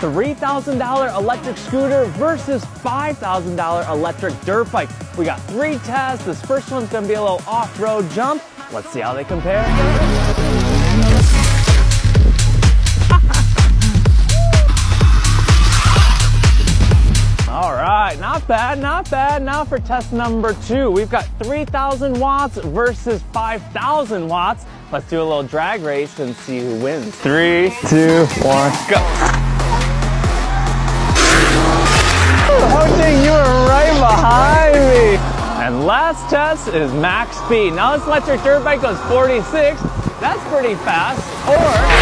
$3,000 electric scooter versus $5,000 electric dirt bike. We got three tests. This first one's gonna be a little off-road jump. Let's see how they compare. All right, not bad, not bad. Now for test number two, we've got 3,000 watts versus 5,000 watts. Let's do a little drag race and see who wins. Three, two, one, go. Last test is max speed. Now this electric dirt bike goes 46. That's pretty fast. Or